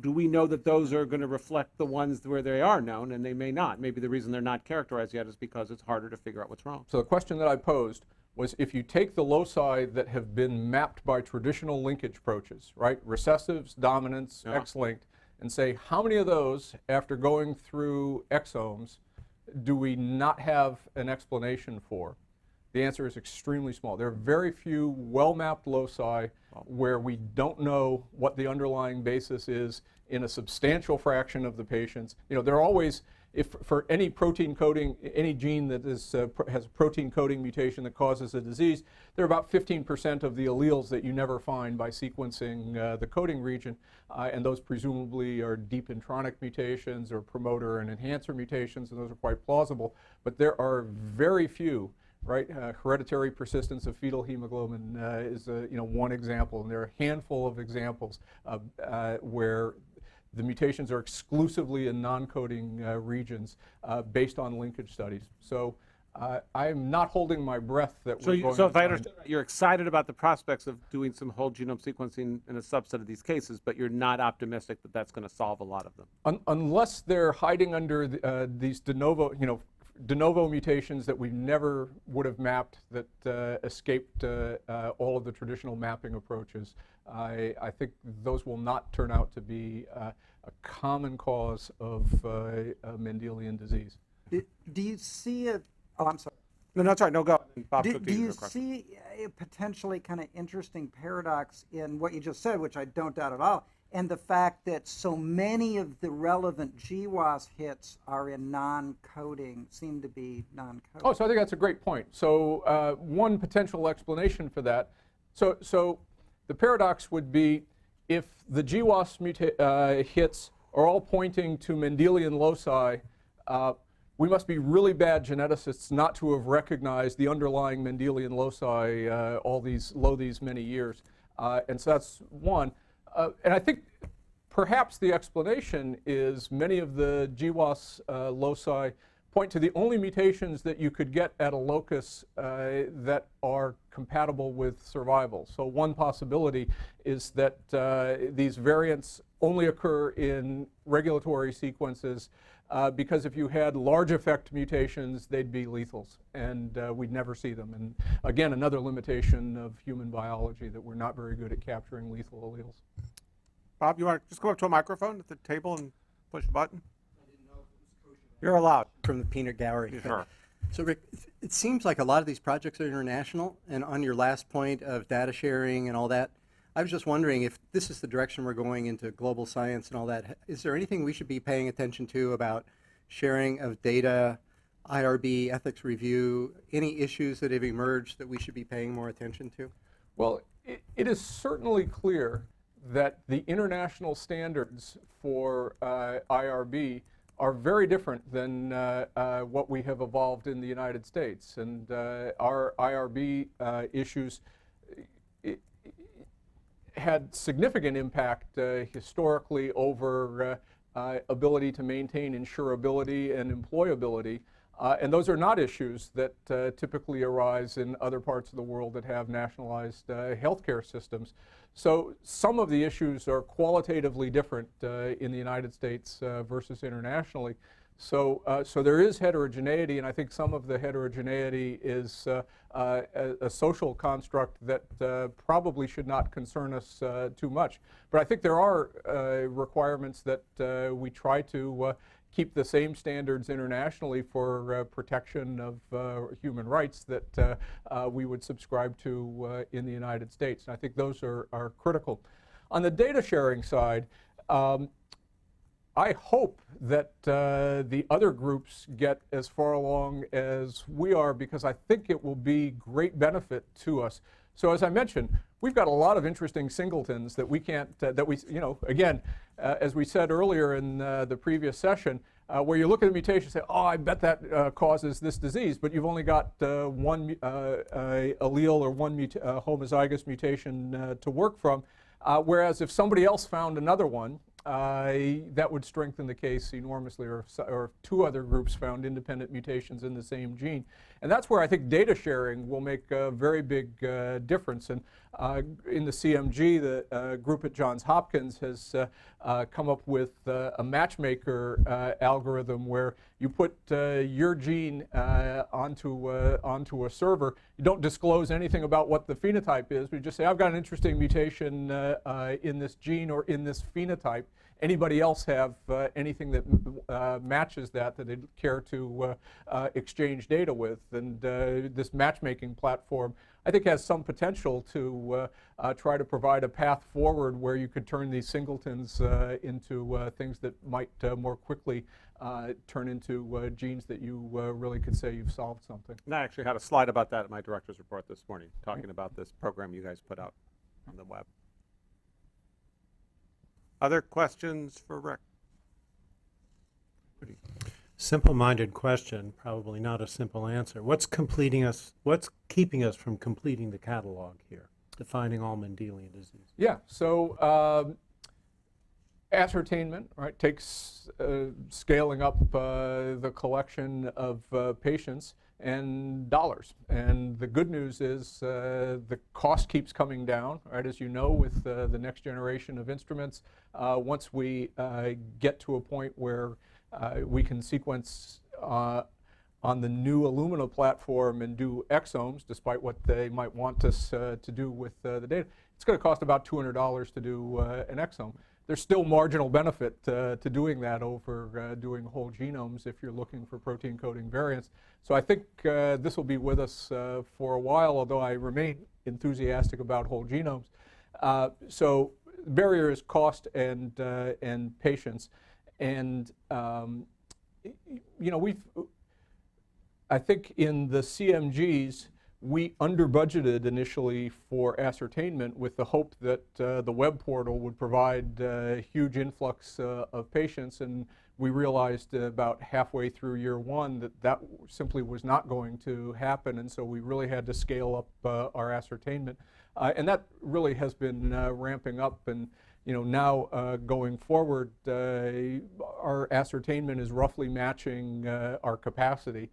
do we know that those are going to reflect the ones where they are known and they may not? Maybe the reason they're not characterized yet is because it's harder to figure out what's wrong. So the question that I posed was if you take the loci that have been mapped by traditional linkage approaches, right, recessives, dominants, Yeah. X-linked, and say how many of those, after going through exomes, do we not have an explanation for? The answer is extremely small. There are very few well-mapped loci where we don't know what the underlying basis is in a substantial fraction of the patients. You know, there are always, if for any protein coding, any gene that is, uh, has a protein coding mutation that causes a disease, there are about 15% of the alleles that you never find by sequencing uh, the coding region, uh, and those presumably are deep intronic mutations or promoter and enhancer mutations, and those are quite plausible. But there are very few right? Uh, hereditary persistence of fetal hemoglobin uh, is uh, you know one example, and there are a handful of examples uh, uh, where the mutations are exclusively in non-coding uh, regions uh, based on linkage studies. So uh, I'm not holding my breath that So, we're you, going so if I understand, you're excited about the prospects of doing some whole genome sequencing in a subset of these cases, but you're not optimistic that that's going to solve a lot of them. Un- unless they're hiding under the, uh, these de novo, you know, de novo mutations that we never would have mapped that uh, escaped uh, uh, all of the traditional mapping approaches, I, I think those will not turn out to be uh, a common cause of uh, uh, Mendelian disease. Do, do you see a, oh, I'm sorry. No, that's right. No, go. Bob Do, do you you have a question. see a potentially kind of interesting paradox in what you just said, which I don't doubt at all, and the fact that so many of the relevant GWAS hits are in non-coding, seem to be non-coding? Oh, so I think that's a great point. So uh, one potential explanation for that. So, so the paradox would be if the GWAS uh, hits are all pointing to Mendelian loci, uh, we must be really bad geneticists not to have recognized the underlying Mendelian loci uh, all these, lo these many years. Uh, and so that's one. Uh, and I think Perhaps the explanation is many of the GWAS uh, loci point to the only mutations that you could get at a locus uh, that are compatible with survival. So one possibility is that uh, these variants only occur in regulatory sequences uh, because if you had large effect mutations, they'd be lethals, and uh, we'd never see them. And again, another limitation of human biology that we're not very good at capturing lethal alleles. Bob, you want to just go up to a microphone at the table and push a button? You're allowed. from the peanut gallery. Sure. So Rick, it seems like a lot of these projects are international, and on your last point of data sharing and all that, I was just wondering if this is the direction we're going into global science and all that, is there anything we should be paying attention to about sharing of data, IRB, ethics review, any issues that have emerged that we should be paying more attention to? Well, it, it is certainly clear that the international standards for uh, IRB are very different than uh, uh, what we have evolved in the United States. And uh, our IRB uh, issues had significant impact uh, historically over uh, uh, ability to maintain insurability and employability. And those are not issues that typically arise in other parts of the world that have nationalized healthcare systems. So some of the issues are qualitatively different in the United States versus internationally. So, uh, so there is heterogeneity, and I think some of the heterogeneity is uh, uh, a, a social construct that uh, probably should not concern us uh, too much. But I think there are uh, requirements that we try to keep the same standards internationally for protection of human rights that we would subscribe to in the United States. And I think those are, are critical. On the data sharing side, um, I hope that uh, the other groups get as far along as we are because I think it will be great benefit to us. So as I mentioned, we've got a lot of interesting singletons that we can't, uh, that we, you know, again, uh, as we said earlier in uh, the previous session, uh, where you look at a mutation and say, oh, I bet that uh, causes this disease, but you've only got one allele or one homozygous mutation to work from. Whereas if somebody else found another one, that would strengthen the case enormously, or, if or if two other groups found independent mutations in the same gene. And that's where I think data sharing will make a very big uh, difference. And uh, in the CMG, the uh, group at Johns Hopkins has uh, uh, come up with uh, a matchmaker algorithm where you put your gene onto, onto a server. You don't disclose anything about what the phenotype is. You just say, I've got an interesting mutation in this gene or in this phenotype. Anybody else have uh, anything that uh, matches that that they'd care to uh, uh, exchange data with? And uh, this matchmaking platform, I think, has some potential to try to provide a path forward where you could turn these singletons into things that might more quickly turn into genes that you really could say you've solved something. And I actually had a slide about that in my director's report this morning, talking about this program you guys put out on the web. Other questions for Rick? Simple-minded question, probably not a simple answer. What's completing us, what's keeping us from completing the catalog here, defining all Mendelian disease? Yeah, so um, ascertainment, right, takes uh, scaling up uh, the collection of uh, patients and dollars. And the good news is uh, the cost keeps coming down, right, as you know, with uh, the next generation of instruments. Uh, once we uh, get to a point where uh, we can sequence uh, on the new Illumina platform and do exomes, despite what they might want us to do with the data, it's going to cost about $200 to do an exome. There's still marginal benefit uh, to doing that over uh, doing whole genomes if you're looking for protein coding variants. So I think uh, this will be with us uh, for a while, although I remain enthusiastic about whole genomes. Uh, so the barrier is cost and, uh, and patience. And, um, you know, we've, I think in the CMGs, we under budgeted initially for ascertainment with the hope that uh, the web portal would provide uh, huge influx uh, of patients. And we realized about halfway through year one that that simply was not going to happen. And so we really had to scale up uh, our ascertainment. Uh, and that really has been uh, ramping up. And you know now going forward our ascertainment is roughly matching our capacity.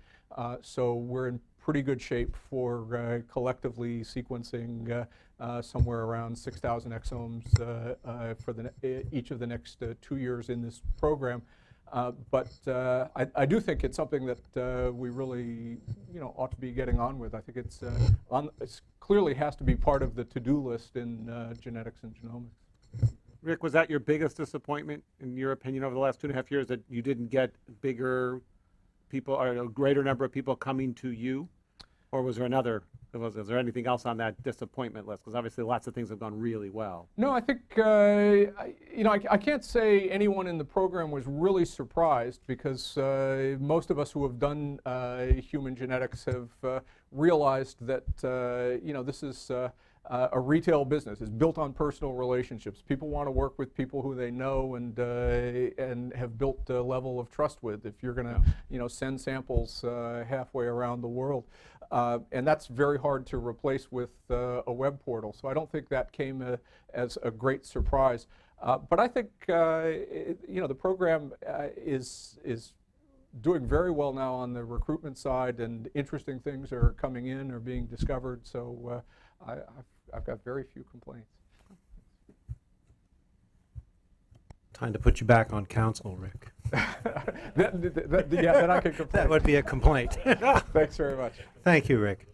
So we're in pretty good shape for uh, collectively sequencing uh, uh, somewhere around 6,000 exomes for the each of the next two years in this program. Uh, but uh, I, I do think it's something that uh, we really, you know, ought to be getting on with. I think it's, on, it's clearly has to be part of the to-do list in genetics and genomics. Rick, was that your biggest disappointment, in your opinion, over the last two and a half years, that you didn't get bigger people, or a greater number of people coming to you? Or was there another, was, is there anything else on that disappointment list? Because obviously lots of things have gone really well. No, I think, uh, I, you know, I, I can't say anyone in the program was really surprised because uh, most of us who have done uh, human genetics have uh, realized that, uh, you know, this is uh, uh, a retail business. It's built on personal relationships. People want to work with people who they know and, uh, and have built a level of trust with if you're going to, you know, send samples uh, halfway around the world. Uh, and that's very hard to replace with uh, a web portal. So I don't think that came uh, as a great surprise. Uh, but I think uh, it, you know the program is is doing very well now on the recruitment side, and interesting things are coming in or being discovered. So I, I've got very few complaints. Time to put you back on council, Rick. That- that- that- yeah, then I can complain. That would be a complaint. Thanks very much. Thank you, Rick.